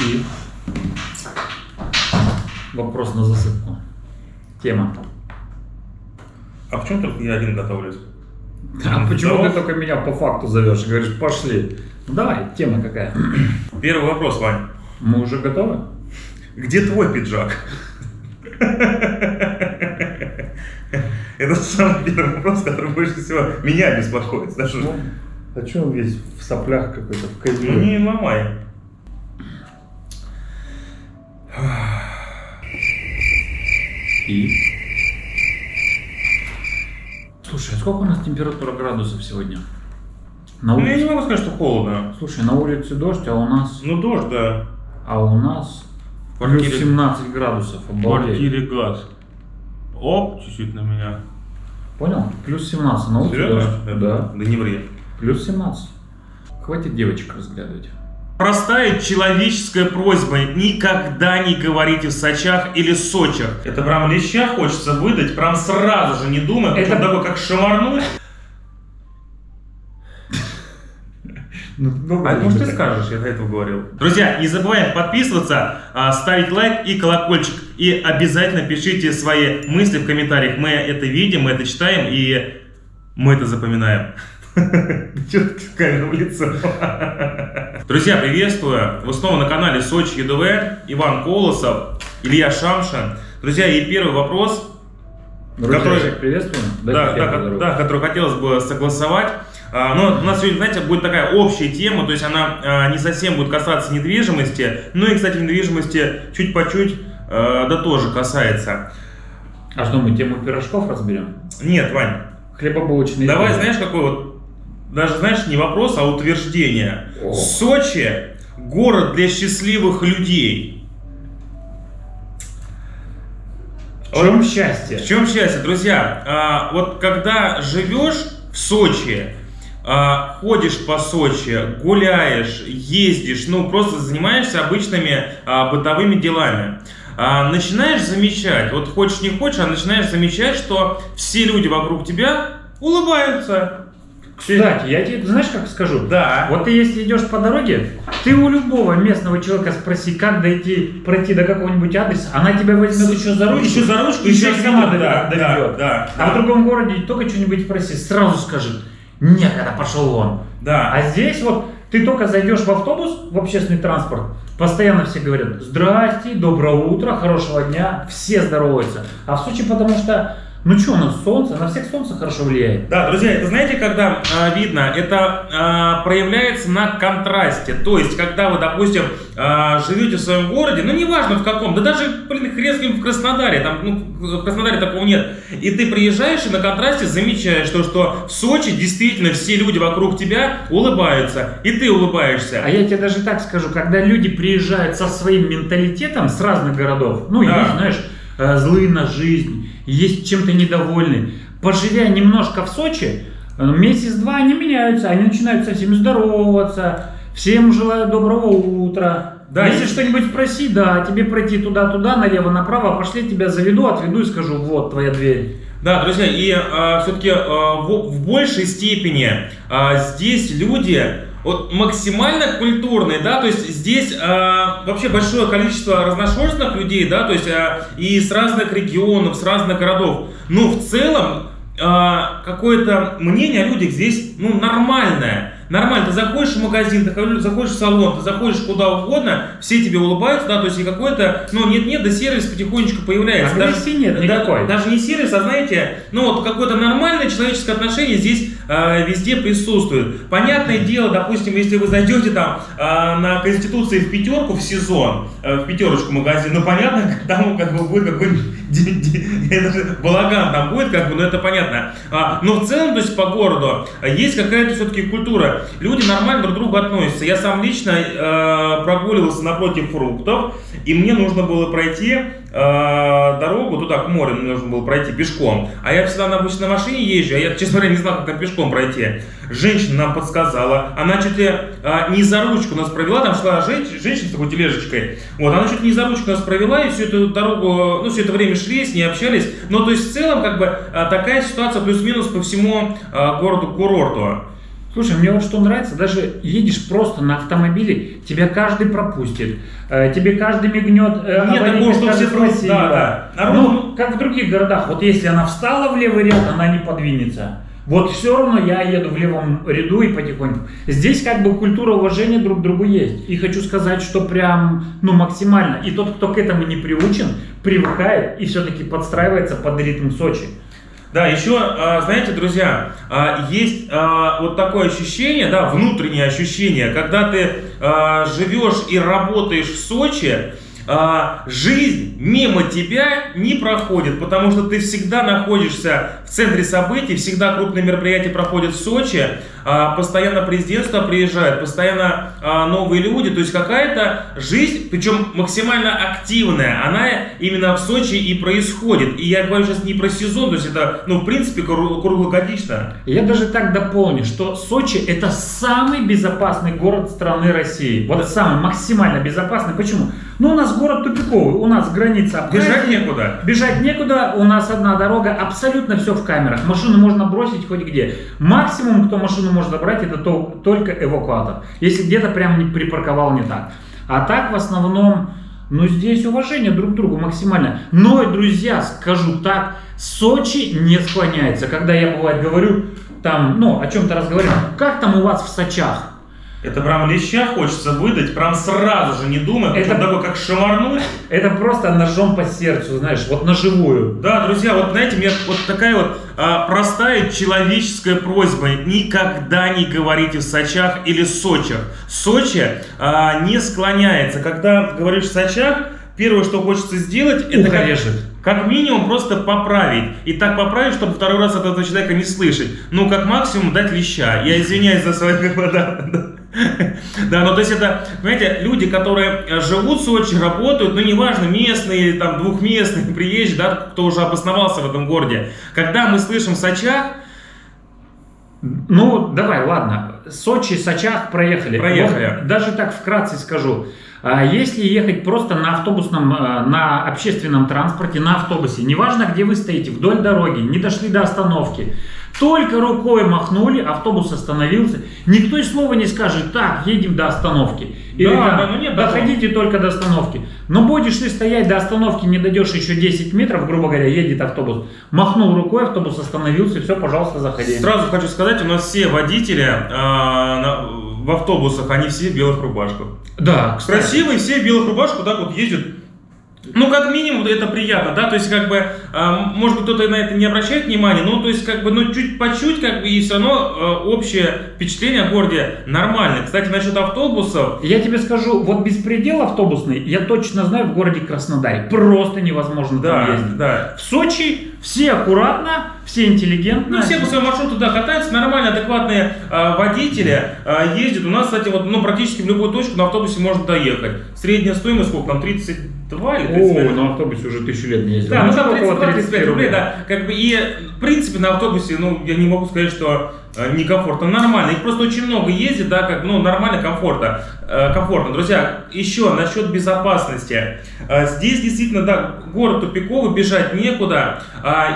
И вопрос на засыпку. Тема. А почему только я один готовлюсь? А почему Здоров. ты только меня по факту зовешь и говоришь, пошли? Ну давай, тема какая? Первый вопрос, Вань. Мы уже готовы? Где твой пиджак? Это самый первый вопрос, который больше всего меня беспокоит. Ну, а что он весь в соплях какой-то, в ну козле? не ломай. И? Слушай, а сколько у нас температура градусов сегодня? На Ну я не улице? могу сказать, что холодно. Слушай, на улице дождь, а у нас... Ну дождь, да. А у нас В плюс квартире- 17 градусов. В Обалдеть. квартире газ. Оп, чуть-чуть на меня. Понял? Плюс 17 на улице Серьезно? дождь. Да. Да не ври. Плюс 17. Хватит девочек разглядывать. Простая человеческая просьба. Никогда не говорите в Сочах или Сочах. Это прям леща хочется выдать, прям сразу же, не думая. Это- Это такой, как шамарнуть. Ну, А может ты скажешь, я до этого говорил. Друзья, не забываем подписываться, а, ставить лайк и колокольчик. И обязательно пишите свои мысли в комментариях. Мы это видим, мы это читаем и мы это запоминаем. Че ты камеру в лицо? Друзья, приветствую. Вы снова на канале Сочи ЕДВ. Иван Колосов, Илья Шамшин. Друзья, и первый вопрос, Друзья, Который- всех приветствуем. да, да, да, которую хотелось бы согласовать. А, Но у нас сегодня, знаете, будет такая общая тема, то есть она а, не совсем будет касаться недвижимости, ну и, кстати, недвижимости чуть по чуть, а, да тоже касается. А что, мы тему пирожков разберем? Нет, Вань, Хлебобулочные. давай, знаешь, какой вот, даже, знаешь, не вопрос, а утверждение. О. Сочи – город для счастливых людей. В чем счастье? В чем счастье, друзья? А, вот когда живешь в Сочи, а, ходишь по Сочи, гуляешь, ездишь, ну просто занимаешься обычными а, бытовыми делами, а, начинаешь замечать, вот хочешь не хочешь, а начинаешь замечать, что все люди вокруг тебя улыбаются. Кстати, я тебе, знаешь, как скажу? Да. Вот ты если идешь по дороге, ты у любого местного человека спроси, как дойти, пройти до какого-нибудь адреса, она тебя возьмет еще за ручку. Еще за ручку, еще еще сама отведет, да, доведет. да, да, А в да. другом городе только что-нибудь спроси, сразу скажет, некогда пошел вон. Да. А здесь вот ты только зайдешь в автобус, в общественный транспорт, постоянно все говорят «Здрасте», «Доброе утро», «Хорошего дня», все здороваются. А в Сочи потому что, ну что, у нас солнце, на всех солнце хорошо влияет. Да, друзья, это знаете, когда а, видно, это а, проявляется на контрасте. То есть, когда вы, допустим, а, живете в своем городе, ну неважно в каком, да даже, блин, хрен в Краснодаре, там, ну, в Краснодаре такого нет. И ты приезжаешь и на контрасте замечаешь то, что в Сочи действительно все люди вокруг тебя улыбаются, и ты улыбаешься. А я тебе даже так скажу, когда люди приезжают со своим менталитетом с разных городов, ну, Да. есть, знаешь, э, злые на жизнь, есть чем-то недовольны, поживя немножко в Сочи, э, месяц-два они меняются, они начинают со всеми здороваться, всем желаю доброго утра. Да, Если и- что-нибудь спроси, да, тебе пройти туда-туда, налево-направо, пошли тебя заведу, отведу и скажу, вот твоя дверь. Да, друзья, и все-таки в, в большей степени а, здесь люди вот максимально культурные, да, то есть здесь а, вообще большое количество разношерстных людей, да, то есть а, и с разных регионов, с разных городов, но в целом а, какое-то мнение о людях здесь, ну, нормальное. Нормально, ты заходишь в магазин, ты ходишь- заходишь в салон, ты заходишь куда угодно, все тебе улыбаются, да, то есть и какой-то, ну, нет-нет, да сервис потихонечку появляется. Агрессии нет да- никакой. даже не сервис, а знаете, ну вот какое-то нормальное человеческое отношение здесь э, везде присутствует. Понятное дело, допустим, если вы зайдете там э, на Конституции в пятерку в сезон, э, в пятерочку магазин, ну понятно, там как бы будет какой-нибудь ди- ди- это же балаган там будет, как бы, ну это понятно. А, но в целом, то есть по городу э, есть какая-то все-таки культура. Люди нормально друг к другу относятся. Я сам лично э, прогуливался напротив фруктов, и мне нужно было пройти э, дорогу туда, к морю, мне нужно было пройти пешком. А я всегда на машине езжу, а я, честно говоря, не знал, как там пешком пройти. Женщина нам подсказала, она чуть ли э, не за ручку нас провела, там шла женщина, женщина с такой тележечкой. Вот, она чуть не за ручку нас провела, и всю эту дорогу, ну, все это время шли, с ней общались. Но, то есть, в целом, как бы, э, такая ситуация плюс-минус по всему э, городу-курорту. Слушай, мне вот что нравится, даже едешь просто на автомобиле, тебя каждый пропустит, э, тебе каждый мигнет, э, Нет аварийно такого, что все просто- да, да. Народ- Ну, как в других городах, вот если она встала в левый ряд, она не подвинется. Вот все равно я еду в левом ряду и потихоньку. Здесь как бы культура уважения друг к другу есть. И хочу сказать, что прям, ну, максимально. И тот, кто к этому не приучен, привыкает и все-таки подстраивается под ритм Сочи. Да, еще, а, знаете, друзья, а, есть а, вот такое ощущение, да, внутреннее ощущение, когда ты живешь и работаешь в Сочи, а, жизнь мимо тебя не проходит, потому что ты всегда находишься в центре событий, всегда крупные мероприятия проходят в Сочи, а, постоянно президентство приезжает, постоянно а, новые люди, то есть какая-то жизнь, причем максимально активная, она именно в Сочи и происходит. И я говорю сейчас не про сезон, то есть это, ну, в принципе, кру- круглогодично. Я даже так дополню, что Сочи это самый безопасный город страны России. Вот самый максимально безопасный. Почему? Ну, у нас город тупиковый, у нас граница. Бежать некуда. Бежать некуда, у нас одна дорога, абсолютно все в камерах. Машину можно бросить хоть где. Максимум, кто машину может забрать, это то- только эвакуатор. Если где-то прям не припарковал не так. А так в основном, ну здесь уважение друг к другу максимально. Но, друзья, скажу так, Сочи не склоняется. Когда я бывает говорю, там, ну, о чем-то разговариваю, как там у вас в Сочах? Это прям леща хочется выдать, прям сразу же, не думая, Это- такой, как шамарнуть. Это просто ножом по сердцу, знаешь, вот на живую. Да, друзья, вот знаете, меня вот такая вот а, простая человеческая просьба. Никогда не говорите в Сочах или Сочах. Сочи а, не склоняется. Когда говоришь в Сочах, первое, что хочется сделать, это как, режет. как минимум просто поправить. И так поправить, чтобы второй раз от этого человека не слышать. Ну, как максимум дать леща. Я извиняюсь за свои да, ну то есть это, понимаете, люди, которые э, живут в Сочи, работают, ну неважно, местные, там, двухместные, приезжие, да, кто уже обосновался в этом городе. Когда мы слышим Сочах, Ну, давай, ладно. Сочи, Сочах проехали. Проехали. Вот даже так вкратце скажу. А Если ехать просто на автобусном, э, на общественном транспорте, на автобусе, неважно, где вы стоите, вдоль дороги, не дошли до остановки, только рукой махнули, автобус остановился, никто и слова не скажет, так, едем до остановки. Или Да, там, да, ну нет такого. доходите только до остановки. Но будешь ты стоять до остановки, не дойдешь еще 10 метров, грубо говоря, едет автобус. Махнул рукой, автобус остановился, все, пожалуйста, заходи. сразу хочу сказать, у нас все водители а, на- в автобусах, они все в белых рубашках. Да, кстати. Красивые, все в белых рубашках, так вот ездят. Ну, как минимум, это приятно, да, то есть, как бы, а, может быть, кто-то на это не обращает внимания, но, то есть, как бы, ну, чуть по чуть, как бы, и все равно э, общее впечатление о городе нормальное. Кстати, насчет автобусов, Я тебе скажу, вот беспредел автобусный, я точно знаю в городе Краснодаре. Просто невозможно там да, ездить. да. В Сочи все аккуратно, все интеллигентно. Ну, все по своему маршруту, да, катаются, нормально, адекватные а, водители а, ездят. У нас, кстати, вот, ну, практически в любую точку на автобусе можно доехать. Средняя стоимость, сколько там, 32 или 35? О, на автобусе уже тысячу лет не ездил. Да, ну там около 32-35 рублей, да. Как бы и, в принципе, на автобусе, ну, я не могу сказать, что э, некомфортно. Нормально. Их просто очень много ездит, да, как, ну, нормально, комфортно. Э, комфортно. Друзья, еще насчет безопасности. Э, здесь действительно, да, город тупиковый, бежать некуда.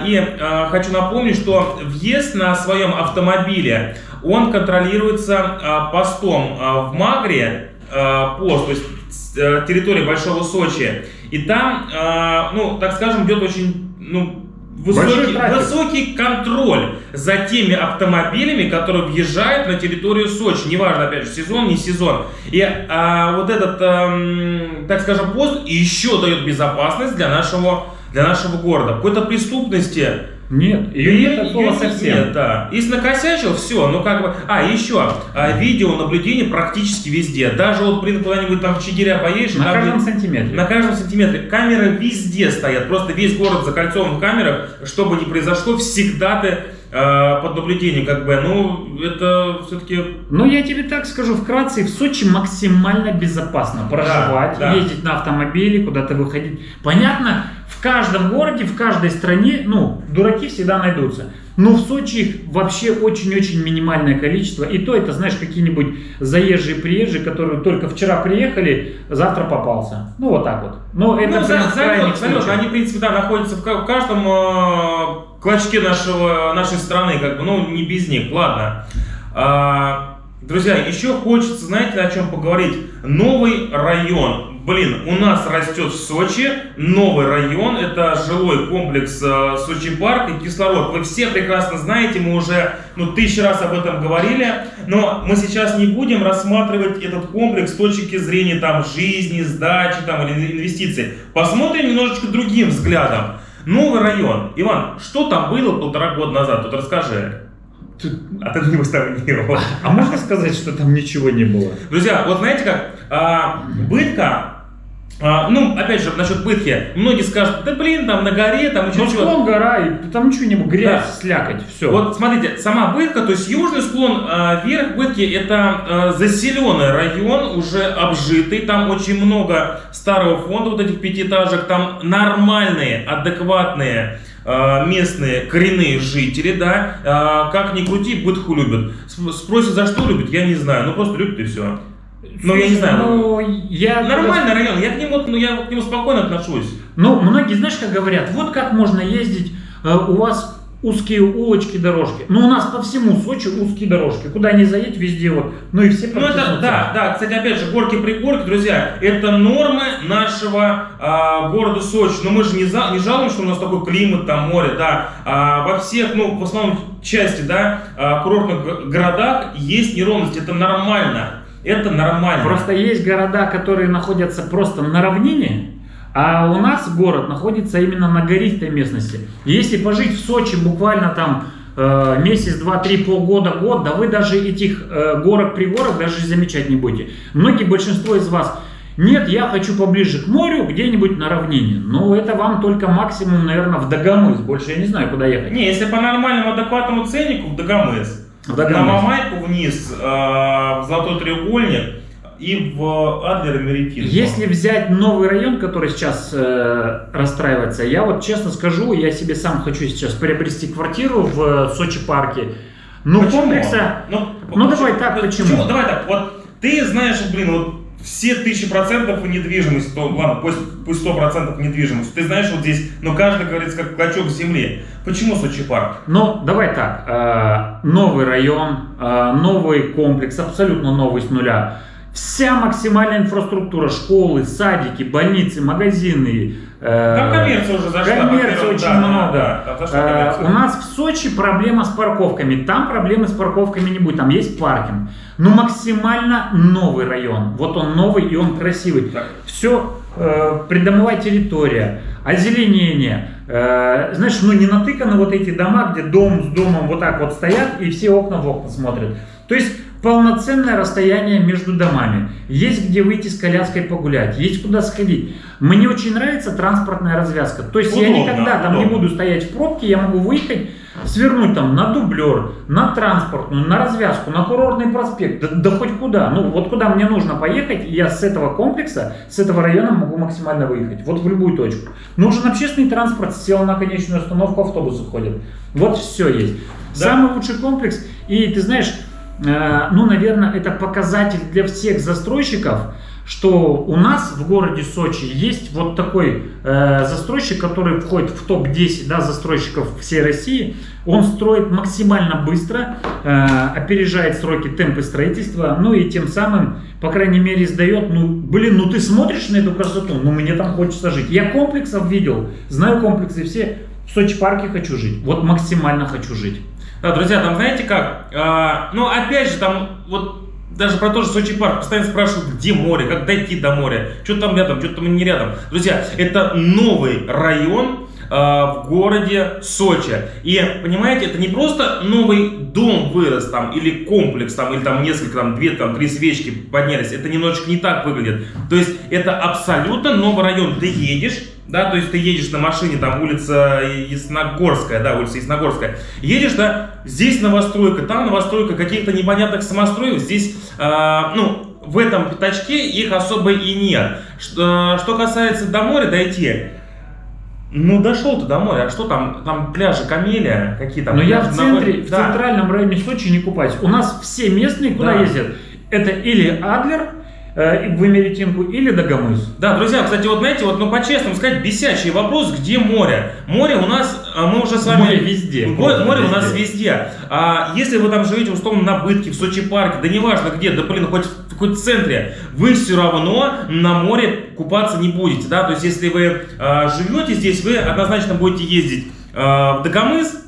И э, хочу напомнить, что въезд на своем автомобиле, он контролируется э, постом э, в Магре, э, пост, то есть э, территория Большого Сочи. И там, э, ну, так скажем, идет очень, ну, высокий, высокий контроль за теми автомобилями, которые въезжают на территорию Сочи. Неважно, опять же, сезон, не сезон. И а, вот этот, эм, так скажем, пост еще дает безопасность для нашего, для нашего города. Какой-то преступности Нет, ее Её- нет её совсем. Нет, да. Если накосячил, все, ну как бы... А, еще, а, видеонаблюдение практически везде. Даже вот, блин, куда-нибудь там в Чигиря поедешь, На каждом блин, сантиметре. на каждом сантиметре. Камеры везде стоят. Просто весь город закольцован в камерах. Что бы ни произошло, всегда ты э, под наблюдением, как бы. Ну, это все-таки... Но я тебе так скажу вкратце, в Сочи максимально безопасно проживать, да. ездить на автомобиле, куда-то выходить. Понятно, каждом городе, в каждой стране, ну, дураки всегда найдутся. Но в Сочи их вообще очень-очень минимальное количество. И то это, знаешь, какие-нибудь заезжие, приезжие, которые только вчера приехали, завтра попался. Ну, вот так вот. Но это ну, прям залет, залет. Они, в принципе, да, находятся в каждом э, клочке нашего, нашей страны, как бы, ну, не без них, ладно. А, друзья, еще хочется, знаете, о чем поговорить? Новый район. Блин, у нас растет в Сочи новый район, это жилой комплекс э, Сочи Парк и кислород. Вы все прекрасно знаете, мы уже ну, тысячи раз об этом говорили, но мы сейчас не будем рассматривать этот комплекс с точки зрения там жизни, сдачи там, или инвестиций. Посмотрим немножечко другим взглядом. Новый район. Иван, что там было полтора года назад? Тут расскажи. А ты не там не был. А можно сказать, что там ничего не было? Друзья, вот знаете как, а, бытка, а, ну, опять же, насчет бытки, многие скажут, да блин, там на горе, там еще чего. склон гора, и там ничего не грязь, да. слякоть, все. Вот смотрите, сама бытка, то есть южный склон, а, верх бытки, это а, заселенный район, уже обжитый, там очень много старого фонда, вот этих пятиэтажек, там нормальные, адекватные а, местные коренные жители, да, как ни крути, бытху любят. Спросят, за что любят, я не знаю, ну просто любят и все. Ну, я не знаю. Ну, я Нормальный район, я к нему, ну, я к нему спокойно отношусь. Ну, многие, знаешь, как говорят, вот как можно ездить, э, у вас узкие улочки, дорожки. Ну, у нас по всему Сочи узкие дорожки. Куда ни заедь, везде вот. Ну и все Ну, это, да, да. Кстати, опять же, горки-пригорки, друзья, это нормы нашего а, города Сочи. Но мы же не, за, не жалуем, что у нас такой климат, там море, да. А, во всех, ну, в основном части, да, а, курортных городах есть неровность. Это нормально. Это нормально. Просто есть города, которые находятся просто на равнине, а у нас город находится именно на гористой местности. если пожить в Сочи буквально там э, месяц, два, три, полгода, год, да вы даже этих э, горок-пригорок даже замечать не будете. Многие, большинство из вас, нет, я хочу поближе к морю, где-нибудь на равнине. Ну, это вам только максимум, наверное, в Дагомыс. Больше я не знаю, куда ехать. Не, если по нормальному адекватному ценнику, в Дагомыс. На Мамайку вниз, э, в Золотой треугольник и в Адлер Меритин. Если взять новый район, который сейчас э, расстраивается, я вот честно скажу, я себе сам хочу сейчас приобрести квартиру в Сочи парке. Ну, почему? комплекса... Ну, ну почему? давай так, почему? почему? Давай так, вот ты знаешь, блин, вот все тысячи процентов недвижимость, то ладно, пусть, пусть сто процентов недвижимость. Ты знаешь, вот здесь, но каждый говорится как клочок земли. Почему Сочи парк? Ну, давай так, э, новый район, э, новый комплекс, абсолютно новый с нуля. Вся максимальная инфраструктура, школы, садики, больницы, магазины. Э, Там коммерция уже зашла. Коммерции очень да, много. Да, да, э, у нас в Сочи проблема с парковками. Там проблемы с парковками не будет. Там есть паркинг. Но максимально новый район. Вот он новый и он красивый. Так. Все, э, придомовая территория, озеленение. Э, знаешь, ну не натыканы вот эти дома, где дом с домом вот так вот стоят и все окна в окна смотрят. То есть полноценное расстояние между домами. Есть где выйти с коляской погулять, есть куда сходить. Мне очень нравится транспортная развязка. То есть удобно, я никогда там удобно. не буду стоять в пробке, я могу выехать, свернуть там на дублер, на транспортную, на развязку, на курортный проспект, да, да хоть куда. Ну вот куда мне нужно поехать, я с этого комплекса, с этого района могу максимально выехать. Вот в любую точку. Нужен общественный транспорт, сел на конечную остановку, автобусы ходят. Вот все есть. Да. Самый лучший комплекс. И ты знаешь, ну, наверное, это показатель для всех застройщиков, что у нас в городе Сочи есть вот такой э, застройщик, который входит в топ-10 да, застройщиков всей России. Он строит максимально быстро, э, опережает сроки, темпы строительства, ну и тем самым, по крайней мере, сдает, ну, блин, ну ты смотришь на эту красоту, ну мне там хочется жить. Я комплексов видел, знаю комплексы все, в Сочи парке хочу жить, вот максимально хочу жить. Да, друзья, там знаете как? А, ну, опять же, там вот даже про то же Сочи парк постоянно спрашивают, где море, как дойти до моря, что там рядом, что там не рядом. Друзья, это новый район э, в городе Сочи. И, понимаете, это не просто новый дом вырос там, или комплекс там, или там несколько, там, две, там, три свечки поднялись. Это немножечко не так выглядит. То есть, это абсолютно новый район. Ты едешь, да, то есть ты едешь на машине, там улица Ясногорская, да, улица Ясногорская, едешь, да, здесь новостройка, там новостройка, каких-то непонятных самостроек, здесь, э, ну, в этом пятачке их особо и нет. Что, что касается до моря дойти, ну, дошел ты до моря, а что там? Там пляжи Камелия, какие там? Но я в центре, в да. центральном районе Сочи не купаюсь. У нас все местные куда да. ездят? Это или Адлер, в Эмеретинку или Дагомыс. Да, друзья, кстати, вот знаете, вот, ну, по-честному сказать, бесячий вопрос, где море? Море у нас, а, мы уже с вами... Море везде. Море, море у Везде. нас везде. А если вы там живете, условно, на Бытке, в Сочи парке, да неважно где, да, блин, хоть, в- хоть в центре, вы все равно на море купаться не будете, да, то есть если вы а, живете здесь, вы однозначно будете ездить а, в Дагомыс,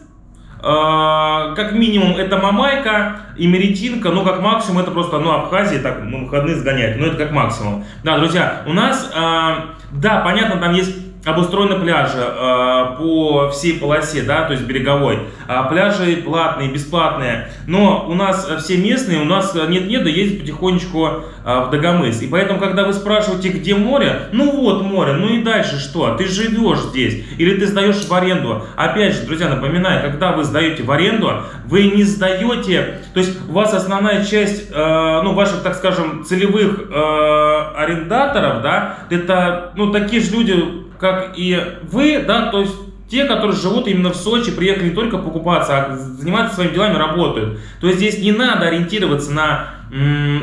как минимум это Мамайка и Меретинка, ну как максимум это просто, ну Абхазия, так, ну выходные сгонять, но это как максимум. Да, друзья, у нас, а, да, понятно, там есть обустроены пляжи а, по всей полосе, да, то есть береговой. А, пляжи платные, бесплатные, но у нас все местные, у нас нет-нет, да ездят потихонечку а, в Дагомыс. И поэтому, когда вы спрашиваете, где море, ну вот море, ну и дальше что? Ты живешь здесь или ты сдаешь в аренду? Опять же, друзья, напоминаю, когда вы сдаете в аренду, вы не сдаете, то есть у вас основная часть, э, ну, ваших, так скажем, целевых э, арендаторов, да, это, ну, такие же люди, как и вы, да, то есть те, которые живут именно в Сочи, приехали не только покупаться, а заниматься своими делами, работают. То есть здесь не надо ориентироваться на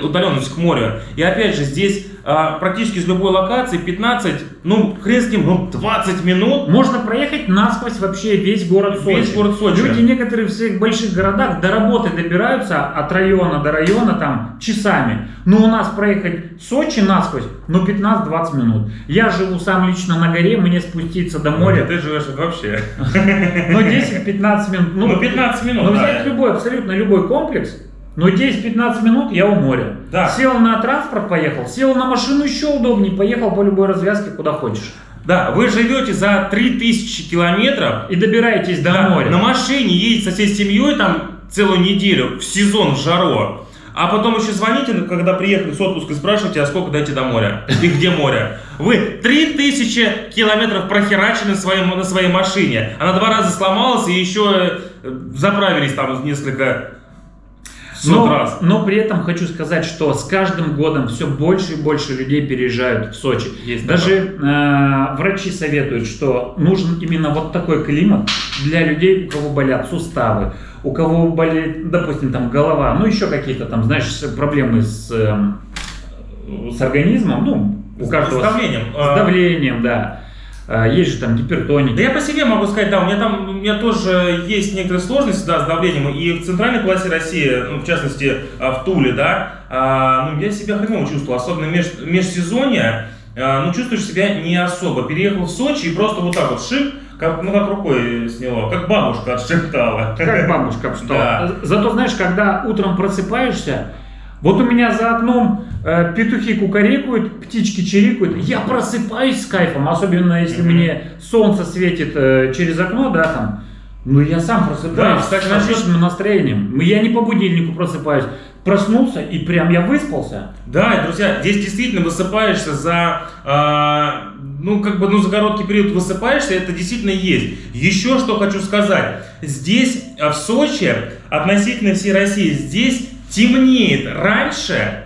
удаленность к морю. И опять же, здесь а, практически из любой локации 15, ну, хрен с ним, ну, 20 минут. Можно проехать насквозь вообще весь город Сочи. Весь город Сочи. Люди некоторые в своих больших городах до работы добираются от района до района там часами. Но у нас проехать Сочи насквозь, ну 15-20 минут. Я живу сам лично на горе, мне спуститься до моря, Ты живешь вообще. ну 10-15 минут. Ну, 15 минут, Ну взять любой, абсолютно любой комплекс, ну 10-15 минут я у моря. Да. Сел на транспорт, поехал. Сел на машину еще удобнее, поехал по любой развязке, куда хочешь. Да, вы живете за 3000 километров, И добираетесь до да, моря. на машине едете со всей семьей там целую неделю, в сезон, в жару. А потом еще звоните, ну, когда приехали с отпуска, и спрашиваете, а сколько дойти до моря? И где море? Вы 3000 километров прохерачены в своем- на своей машине. Она два раза сломалась и еще э, заправились там несколько Но, раз. но при этом хочу сказать, что с каждым годом все больше и больше людей переезжают в Сочи. Есть Даже э, врачи советуют, что нужен именно вот такой климат для людей, у кого болят суставы, у кого болит, допустим, там голова, ну еще какие-то там, знаешь, проблемы с, эм, с организмом, ну, у С- каждого с давлением. с А, давлением, да. Э, Есть же там гипертоники. Да я по себе могу сказать, да, у меня там, у меня тоже есть некоторые сложности, да, с давлением, и в центральной полосе России, ну, в частности, а, в Туле, да, а, ну, я себя хреново чувствовал, особенно меж, межсезонье, ну, чувствуешь себя не особо. Переехал в Сочи и просто вот так вот шип, как, ну, как рукой сняло, как бабушка отшептала. Как бабушка что? Да. Зато знаешь, когда утром просыпаешься, вот у меня за окном э, петухи кукарекают, птички чирикают, я просыпаюсь с кайфом, особенно если мне солнце светит э, через окно, да, там, ну я сам просыпаюсь Да, с отличным настроением. Я не по будильнику просыпаюсь, проснулся и прям я выспался. Да, и, друзья, здесь действительно высыпаешься за, а, ну, как бы, ну, за короткий период высыпаешься, это действительно есть. Еще что хочу сказать. Здесь, а, в Сочи, относительно всей России, здесь темнеет раньше,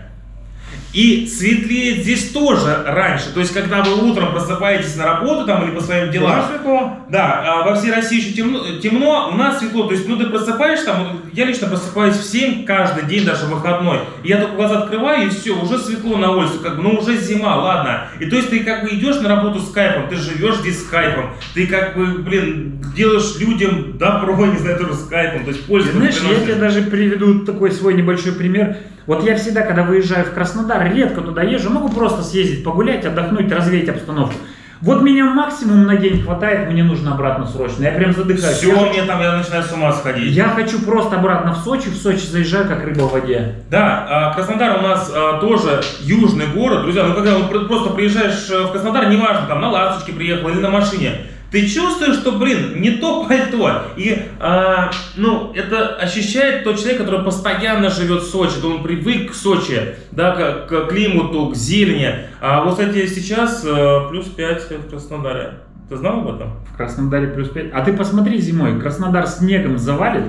и светлеет здесь тоже раньше. То есть, когда вы утром просыпаетесь на работу там или по своим делам, Уже светло. да, а во всей России еще темно, темно, у нас светло. То есть, ну ты просыпаешься, там, я лично просыпаюсь в 7 каждый день, даже выходной. И я только глаза открываю, и все, уже светло на улице, как бы, ну уже зима, ладно. И то есть ты как бы идешь на работу с кайфом, ты живешь здесь с кайфом, ты как бы, блин, делаешь людям добро, не знаю, тоже с кайфом, то есть пользу Знаешь, я тебе даже приведу такой свой небольшой пример. Вот я всегда, когда выезжаю в Краснодар, редко туда езжу, могу просто съездить, погулять, отдохнуть, развеять обстановку. Вот меня максимум на день хватает, мне нужно обратно срочно. Я прям задыхаюсь. Все, Я хочу- мне там, я начинаю с ума сходить. Я хочу просто обратно в Сочи, в Сочи заезжаю, как рыба в воде. Да, а, Краснодар у нас а, тоже южный город, друзья. Ну когда просто приезжаешь э, в Краснодар, неважно, там на ласточке приехал или на машине, ты чувствуешь, что, блин, не то пальто. И, а, ну, это ощущает тот человек, который постоянно живет в Сочи, то он привык к Сочи, да, к, к климату, к зелени. А вот, кстати, сейчас э, плюс 5 в Краснодаре. Ты знал об этом? В Краснодаре плюс 5. А ты посмотри зимой, Краснодар снегом завалит,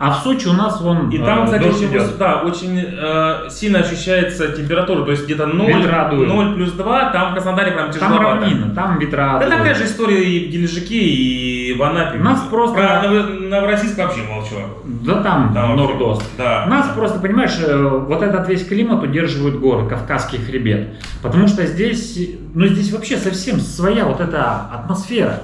А в Сочи у нас вон И там, э, кстати, дождь очень, идет. да, очень э, сильно ощущается температура, то есть где-то 0, Ветра дуют. 0 плюс 2, там в Краснодаре прям Там тяжеловато. равнина, там ветра. Да такая же история и в Геленджике, и в Анапе. Нас просто- Про Ново- Новороссийск вообще молчу. Да там, Там Нордост. Да. Нас просто, понимаешь, э, вот этот весь климат удерживают горы, Кавказский хребет. Потому что здесь, ну здесь вообще совсем своя вот эта атмосфера.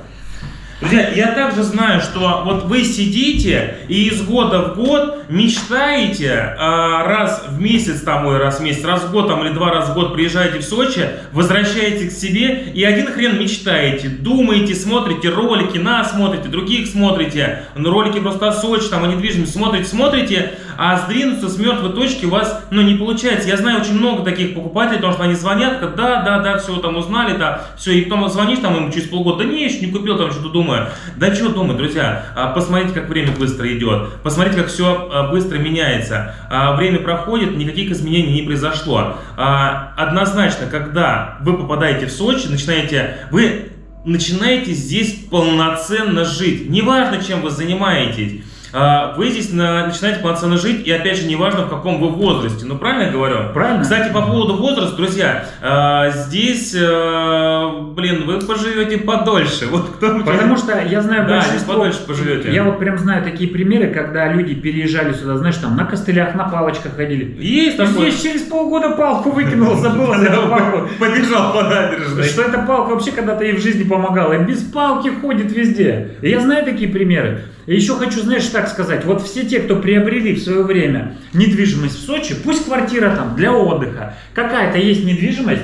Друзья, я также знаю, что вот вы сидите и из года в год мечтаете а, раз в месяц, там, ой, раз в месяц, раз в год там, или два раза в год приезжаете в Сочи, возвращаетесь к себе и один хрен мечтаете, думаете, смотрите ролики, нас смотрите, других смотрите, ну, ролики просто о Сочи, там, о недвижимости, смотрите, смотрите, а сдвинуться с мертвой точки у вас, ну, не получается. Я знаю очень много таких покупателей, потому что они звонят, говорят, да, да, да, все, там, узнали, да, все, и потом звонишь, там, им через полгода, да не, еще не купил, там, что-то думаю. Да что думать, друзья, А, посмотрите, как время быстро идет, посмотрите, как все быстро меняется. А, Время проходит, никаких изменений не произошло. А, Однозначно, когда вы попадаете в Сочи, начинаете, вы начинаете здесь полноценно жить. Неважно, чем вы занимаетесь. А, Вы здесь на- начинаете полноценно жить, и опять же, неважно, в каком вы возрасте. Ну, правильно я говорю? Правильно? Кстати, по поводу возраста, друзья, а, здесь, э, блин, вы поживете подольше. Вот кто Потому что я знаю Да, большинство... подольше поживете. Я вот прям знаю такие примеры, когда люди переезжали сюда, знаешь, там на костылях, на палочках ходили. Есть такое. здесь через полгода палку выкинул, забыл за эту палку. Побежал по набережной. Что эта палка вообще когда-то ей в жизни помогала. И без палки ходит везде. И я знаю такие примеры. И еще хочу, знаешь, так сказать. Вот все те, кто приобрели в свое время недвижимость в Сочи, пусть квартира там для отдыха, какая-то есть недвижимость,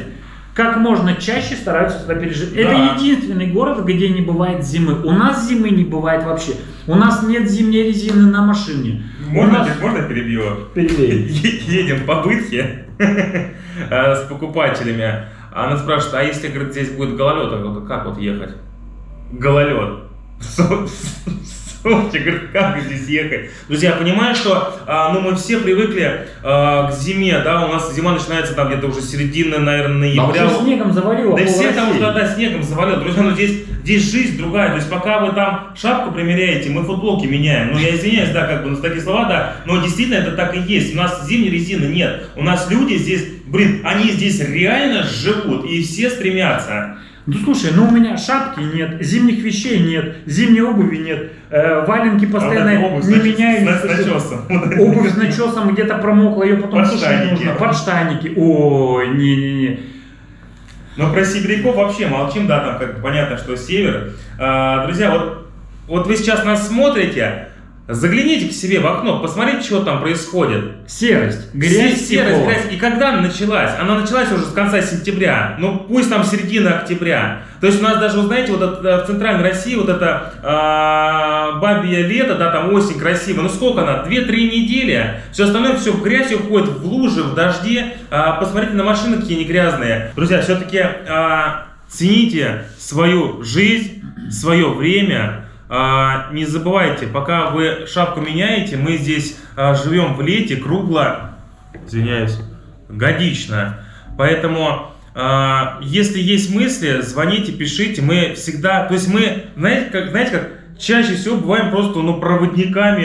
как можно чаще стараются сюда пережить. Это Да. единственный город, где не бывает зимы. У нас зимы не бывает вообще. У нас нет зимней резины на машине. У Можно, нас- можно перебью? Перебей. Едем по бытхе э, с покупателями. Она спрашивает, а если, говорит, здесь будет гололед, как вот ехать? Гололед. Сочи, говорит, как здесь ехать? Друзья, я понимаю, что а, ну, мы все привыкли а, к зиме, да, у нас зима начинается там где-то уже середина, наверное, Да ноября. уже снегом завалило Да все там уже да, снегом завалил. Друзья, ну здесь, здесь жизнь другая. То есть пока вы там шапку примеряете, мы футболки меняем. Ну я извиняюсь, да, как бы, ну такие слова, да, но действительно это так и есть. У нас зимней резины нет. У нас люди здесь, блин, они здесь реально живут и все стремятся. Ну слушай, ну у меня шапки нет, зимних вещей нет, зимней обуви нет, э, валенки постоянно А обувь не с нач- меняю. с с начесом. Обувь с начесом где-то промокла, ее потом сушить Подштанники. нужно. Подштанники. Ой, не-не-не. Но про сибиряков вообще молчим, да, там как понятно, что север. А, друзья, вот, вот вы сейчас нас смотрите, загляните к себе в окно, посмотрите, что там происходит. Серость, грязь, Се- серость, тепло. грязь. И когда она началась? Она началась уже с конца сентября. Ну, пусть там середина октября. То есть у нас даже, вы знаете, вот это, в центральной России вот это а, бабье лето, да, там осень красиво. Ну сколько она? Две-три недели. Все остальное все в грязь уходит, в лужи, в дожде. А, посмотрите на машины, какие они грязные. Друзья, все-таки цените свою жизнь, свое время. А, не забывайте, пока вы шапку меняете, мы здесь а, живем в лете кругло, извиняюсь, годично. Поэтому, а, если есть мысли, звоните, пишите. Мы всегда, то есть мы, знаете, как, знаете, как чаще всего бываем просто ну, проводниками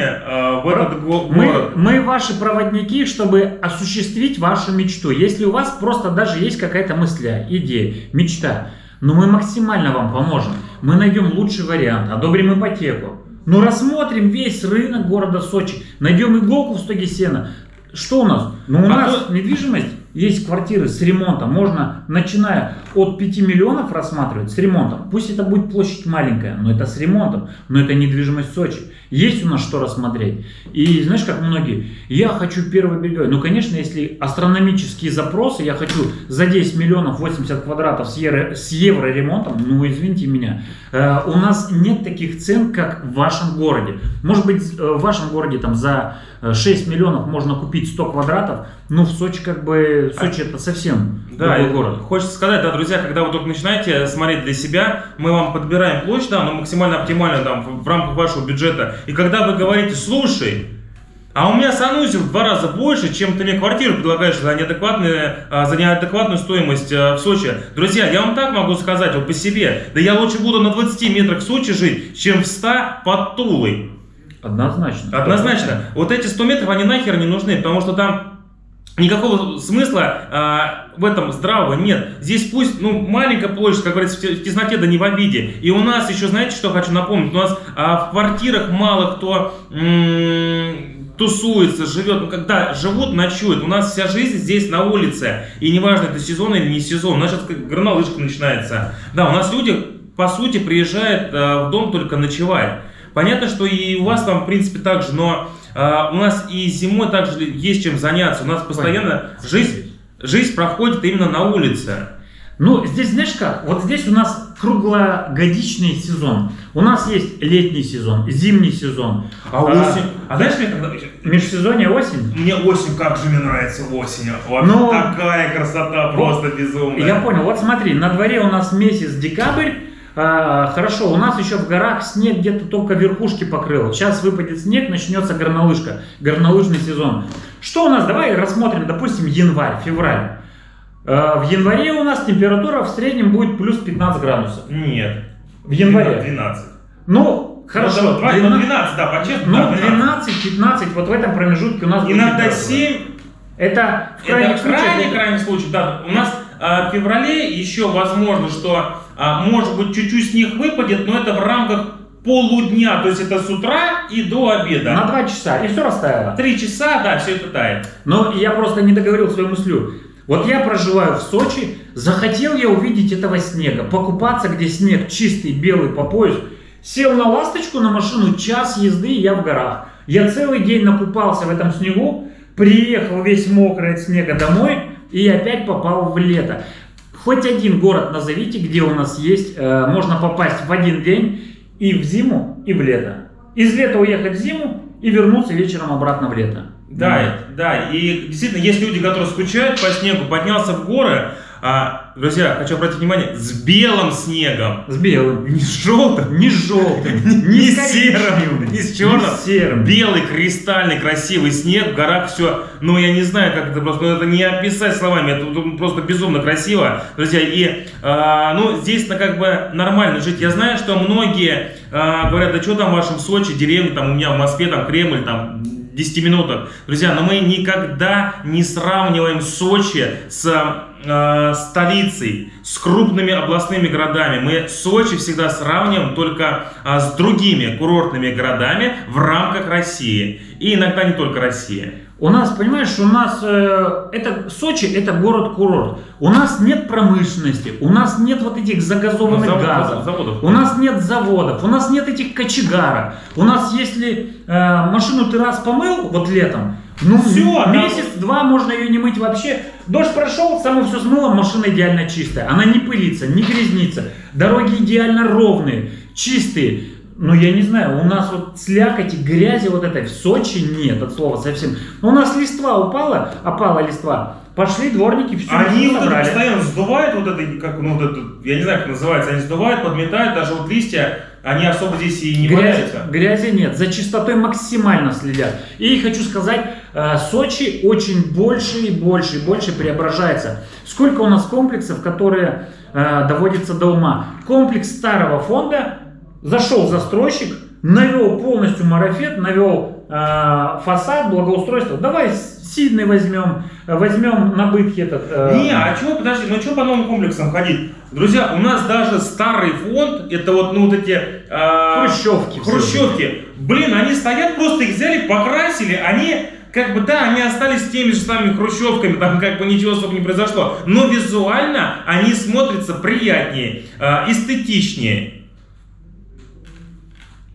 в этот го- Мы, город. мы ваши проводники, чтобы осуществить вашу мечту. Если у вас просто даже есть какая-то мысль, идея, мечта, но мы максимально вам поможем. Мы найдем лучший вариант, одобрим ипотеку. Ну рассмотрим весь рынок города Сочи, найдем иголку в стоге сена. Что у нас? Ну у А нас то- недвижимость, есть квартиры с ремонтом, можно, начиная от 5 миллионов рассматривать с ремонтом. Пусть это будет площадь маленькая, но это с ремонтом, но это недвижимость Сочи. Есть у нас что рассмотреть. И знаешь, как многие, я хочу первый береговой. Ну, конечно, если астрономические запросы, я хочу за 10 миллионов 80 квадратов с, евро, с евро-ремонтом, ну, извините меня, э, у нас нет таких цен, как в вашем городе. Может быть, э, в вашем городе там за э, 6 миллионов можно купить 100 квадратов, ну, в Сочи как бы, Сочи это совсем Да, другой город. Хочется сказать, да, друзья, когда вы только начинаете смотреть для себя, мы вам подбираем площадь, да, но максимально оптимально там в, в рамках вашего бюджета. И когда вы говорите, слушай, а у меня санузел в два раза больше, чем ты мне квартиру предлагаешь за неадекватную, а, за неадекватную стоимость а, в Сочи. Друзья, я вам так могу сказать, вот по себе. Да я лучше буду на 20 метрах в Сочи жить, чем в 100 под Тулой. Однозначно. Однозначно. Вот эти 100 метров, они нахер не нужны, потому что там Никакого смысла а, в этом здравого нет. Здесь пусть, ну, маленькая площадь, как говорится, в тесноте, да не в обиде. И у нас еще, знаете, что хочу напомнить? У нас а, в квартирах мало кто тусуется, живет. Ну, когда живут, ночуют. У нас вся жизнь здесь на улице. И неважно, это сезон или не сезон. У нас сейчас горнолыжка начинается. Да, у нас люди, по сути, приезжают а, в дом только ночевать. Понятно, что и у вас там, в принципе, так же, но а, у нас и зимой также есть чем заняться. У нас постоянно жизнь, жизнь проходит именно на улице. Ну, здесь, знаешь как, вот здесь у нас круглогодичный сезон. У нас есть летний сезон, зимний сезон. А, а осень? А знаешь, мне когда... Межсезонье осень? Мне осень, как же мне нравится осень. Вот Но... такая красота, просто безумная. Я понял, вот смотри, на дворе у нас месяц декабрь, а, хорошо, у нас еще в горах снег где-то только верхушки покрыл. Сейчас выпадет снег, начнется горнолыжка, горнолыжный сезон. Что у нас? Давай рассмотрим, допустим, январь, февраль. А, в январе у нас температура в среднем будет плюс 15 градусов. Нет. В январе? 12. Ну, хорошо. Ну, 12, 12, да, по-честному. Ну, 12-15, вот в этом промежутке у нас Иногда 7. Это в крайних случаях. Крайний, крайний случай, да. У нас а, в феврале еще возможно, что может быть чуть-чуть снег выпадет, но это в рамках полудня, то есть это с утра и до обеда. На два часа, и все растаяло. Три часа, да, все это тает. Но я просто не договорил свою мыслю. Вот я проживаю в Сочи, захотел я увидеть этого снега, покупаться, где снег чистый, белый по пояс. Сел на ласточку на машину, час езды, и я в горах. Я целый день накупался в этом снегу, приехал весь мокрый от снега домой и опять попал в лето. Хоть один город назовите, где у нас есть, э, можно попасть в один день и в зиму, и в лето. Из лета уехать в зиму и вернуться вечером обратно в лето. Да, да, и действительно есть люди, которые скучают по снегу, поднялся в горы, а, друзья, хочу обратить внимание, с белым снегом. С белым. Не с желтым. Не с желтым. Не с серым. Не с черным. Не с серым. Белый, кристальный, красивый снег. В горах все, ну я не знаю, как это просто, это не описать словами. Это просто безумно красиво. Друзья, и, а, ну, здесь -то как бы нормально жить. Я знаю, что многие а, говорят, да что там в вашем Сочи, деревне, там у меня в Москве, там Кремль, там 10 минутах. Друзья, но мы никогда не сравниваем Сочи с э, столицей, с крупными областными городами. Мы Сочи всегда сравниваем только э, с другими курортными городами в рамках России. И иногда не только России. У нас, понимаешь, у нас э, это Сочи это город-курорт. У нас нет промышленности, у нас нет вот этих загазованных завод, газов, заводов. у нас нет заводов, у нас нет этих кочегаров. У нас, если э, машину ты раз помыл вот летом, ну все, месяц-два можно ее не мыть вообще. Дождь прошел, само все смыло, машина идеально чистая. Она не пылится, не грязнится. Дороги идеально ровные, чистые. Ну, я не знаю, у нас вот слякоти, грязи вот этой в Сочи нет, от слова совсем. У нас листва упала, опала листва, пошли дворники, все Они вот это постоянно сдувают вот это, как, ну, вот это, я не знаю, как называется, они сдувают, подметают, даже вот листья, они особо здесь и не грязи, валяются. Грязи нет, за чистотой максимально следят. И хочу сказать, Сочи очень больше и больше и больше преображается. Сколько у нас комплексов, которые э, доводятся до ума. Комплекс старого фонда Зашел застройщик, навел полностью марафет, навел э, фасад, благоустройство. Давай Сиднey возьмем, возьмем на этот. Э... Не, а чего, подожди, ну что по новым комплексам ходить? Друзья, у нас даже старый фонд, это вот, ну, вот эти... Э, хрущевки. Хрущевки. Блин, они стоят, просто их взяли, покрасили, они как бы, да, они остались теми же самыми хрущевками, там как бы ничего особо не произошло, но визуально они смотрятся приятнее, э, эстетичнее.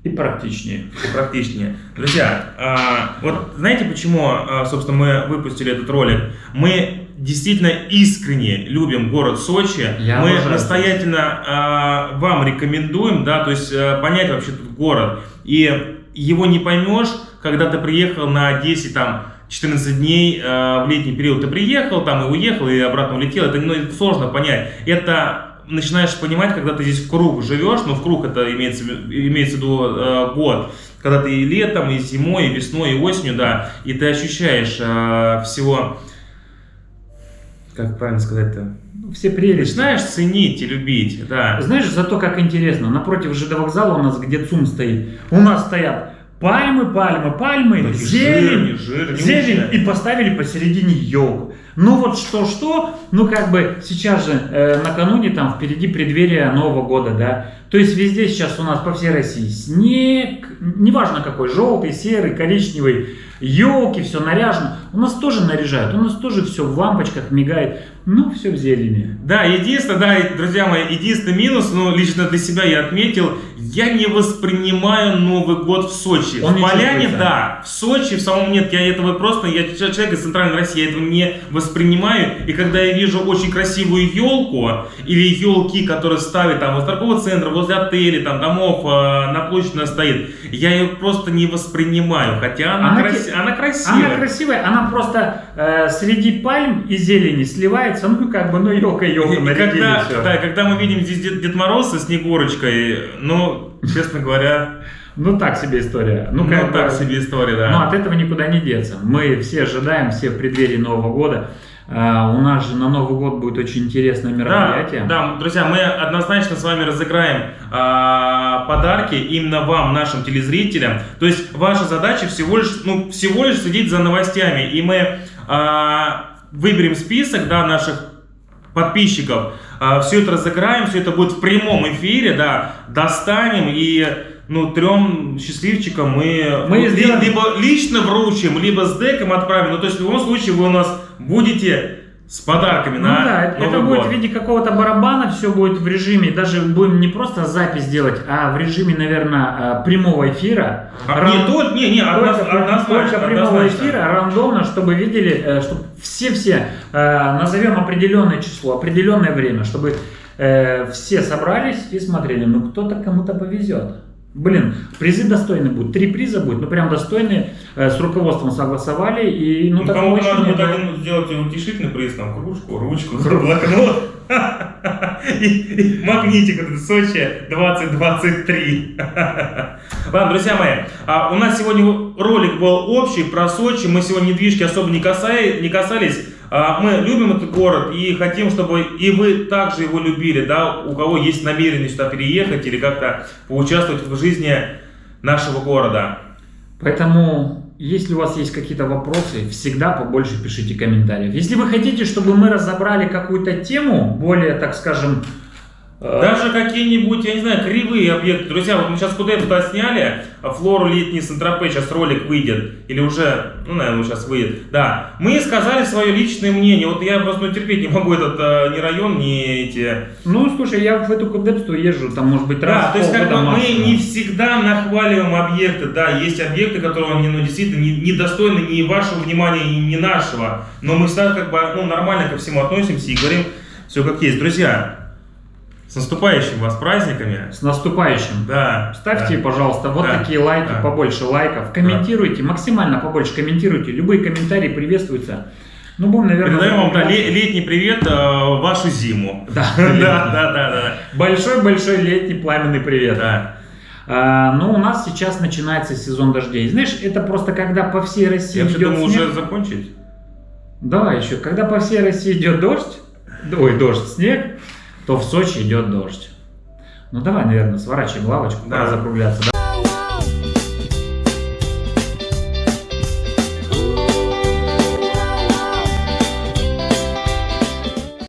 И практичнее. И практичнее. Друзья, а, вот знаете почему, а, собственно, мы выпустили этот ролик? Мы действительно искренне любим город Сочи. Я мы обожаю. настоятельно вам рекомендуем, да, то есть понять вообще этот город. И его не поймешь, когда ты приехал на 10 там 14 дней э, в летний период ты приехал, там и уехал, и обратно улетел, это, ну, это сложно понять. Это начинаешь понимать, когда ты здесь в круг живешь, но в круг это имеется, имеется в виду э, год, когда ты и летом, и зимой, и весной, и осенью, да, и ты ощущаешь э, всего, как правильно сказать-то? Ну, все прелести. Начинаешь ценить и любить, да. Знаешь, зато как интересно, напротив ЖД вокзала у нас, где ЦУМ стоит, у нас стоят Пальмы, пальмы, пальмы, Такие зелень, жирные, жирные, зелень, и поставили посередине елку. Ну вот что-что, ну как бы сейчас же э, накануне там впереди преддверие Нового года, да. То есть везде сейчас у нас по всей России снег, неважно какой, желтый, серый, коричневый, елки, все наряжено. У нас тоже наряжают, у нас тоже все в лампочках мигает, ну все в зелени. Да, единственное, да, друзья мои, единственный минус, ну, лично для себя я отметил, я не воспринимаю Новый год в Сочи. Он в не Поляне, чувствуется. да, в Сочи, в самом нет, я этого просто, я человек из Центральной России, я этого не воспринимаю, и когда я вижу очень красивую елку, или елки, которые ставят там возле торгового центра, возле отелей, там, домов, э, на площади она стоит, я ее просто не воспринимаю, хотя она, Она те- она красивая. Она красивая, она просто э, среди пальм и зелени сливается, ну как бы, ну елка елка И нарядили когда, да, когда мы видим здесь Дед, Дед Мороз со Снегурочкой, ну, честно говоря, Ну так себе история. ну, Ну, как так бы- себе история, да. Но от этого никуда не деться. Мы все ожидаем, все в преддверии Нового года. А, у нас же на Новый год будет очень интересное Да, мероприятие. да, друзья, мы однозначно с вами разыграем а, подарки именно вам, нашим телезрителям. То есть ваша задача всего лишь, ну, всего лишь следить за новостями, и мы а, выберем список, да, наших подписчиков, все это разыграем, все это будет в прямом эфире, да, достанем и ну, трем счастливчикам мы, Мы ну, сделаем- либо лично вручим, либо с деком отправим. Ну, то есть в любом случае вы у нас будете с подарками Ну на да, это Новый будет год. в виде какого-то барабана, все будет в режиме, даже будем не просто запись делать, а в режиме, наверное, прямого эфира. А, Ран- не, то, не, не, Только, при- однозначно, только прямого однозначно. эфира, рандомно, чтобы видели, чтобы все-все э, назовем определенное число, определенное время, чтобы э, все собрались и смотрели, ну кто-то кому-то повезет. Блин, призы достойные будут. Три приза будет, ну прям достойные. э, с руководством согласовали и ну, Ну, кому-то надо будет один сделать утешительный приз, там, кружку, ручку, блокнот. Магнитик этот Сочи 2023. Ладно, друзья мои, а у нас сегодня ролик был общий про Сочи. Мы сегодня недвижки особо не касались. А, Мы любим этот город и хотим, чтобы и вы также его любили, да, у кого есть намерение сюда переехать или как-то поучаствовать в жизни нашего города. Поэтому, если у вас есть какие-то вопросы, всегда побольше пишите комментариев. Если вы хотите, чтобы мы разобрали какую-то тему, более, так скажем, Даже какие-нибудь, я не знаю, кривые объекты. Друзья, вот мы сейчас куда туда сняли, а Флору летний Сантропе, сейчас ролик выйдет, или уже, ну, наверное, сейчас выйдет. Да, мы сказали свое личное мнение. Вот я просто ну, терпеть не могу этот э, ни район, ни эти... ну, слушай, я в эту Кудепсту езжу, там, может быть, раз Да, то есть как бы мы максимум. не всегда нахваливаем объекты. Да, есть объекты, которые они, ну, действительно не- недостойны ни вашего внимания, ни, ни нашего. Но мы всегда как бы ну, нормально ко всему относимся и говорим все как есть. Друзья, с наступающими вас праздниками. С наступающим. Да. Ставьте, да. пожалуйста, вот Да. такие лайки, Да. побольше лайков. Комментируйте, максимально побольше комментируйте. Любые комментарии приветствуются. Ну, будем, наверное... Передаем вам да, летний привет э, вашу зиму. Да, Да, да, да, да. Большой-большой летний пламенный привет. Да. А, ну, у нас сейчас начинается сезон дождей. Знаешь, это просто когда по всей России Я идет думал снег. уже закончить. Да, еще, когда по всей России идет дождь, ой, дождь, снег, то в Сочи идет дождь. Ну давай, наверное, сворачиваем лавочку, Да. пора закругляться,